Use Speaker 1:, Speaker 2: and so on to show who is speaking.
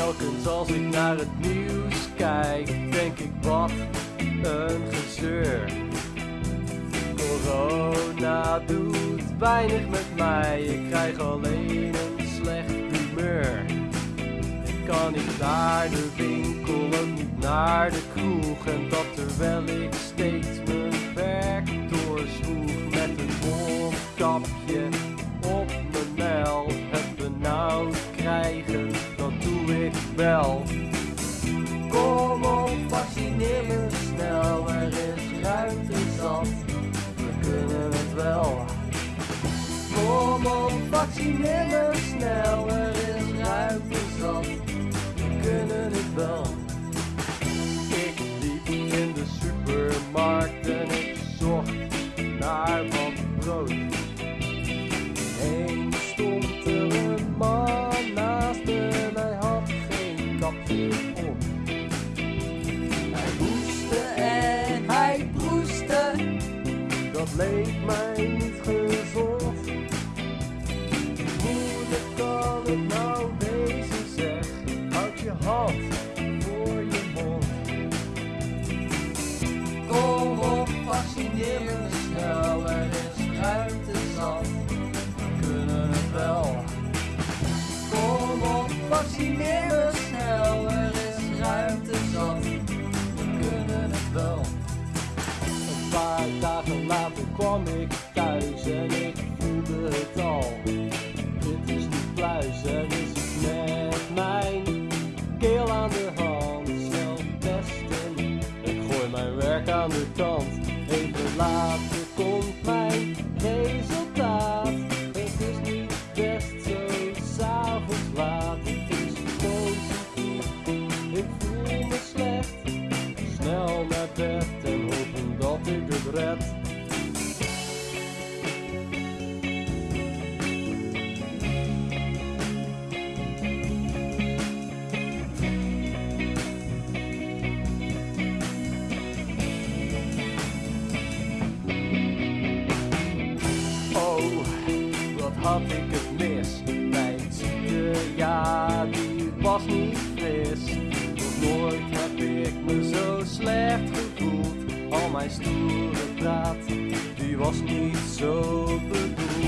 Speaker 1: Telkens als ik naar het nieuws kijk, denk ik wat een gezeur. Corona doet weinig met mij, ik krijg alleen een slecht humeur. Ik kan niet naar de winkel en niet naar de kroeg en dat terwijl ik steeds mijn werk doorzwoeg Kom op, vaccineer me snel, er is ruimte zat, we kunnen het wel. Ik liep in de supermarkt en ik zocht naar wat brood. Eens stond er een man naast me, hij had geen kapje op. Hij hoestte en hij proestte, dat leek mij niet voor je mond. Kom op, vaccineer me snel, er is ruimte zat, we kunnen het wel. Kom op, vaccineer me snel, er is ruimte zat, we kunnen het wel. Een paar dagen later kwam ik thuis aan de. Even later komt mijn resultaat. Het is niet best zo s'avonds laat. Het is positief, ik voel me slecht. Snel naar bed en hopen dat ik het red. Had ik het mis. Mijn ziekte, ja, die was niet fris. Nog nooit heb ik me zo slecht gevoeld. Al mijn stoere praat, die was niet zo bedoeld.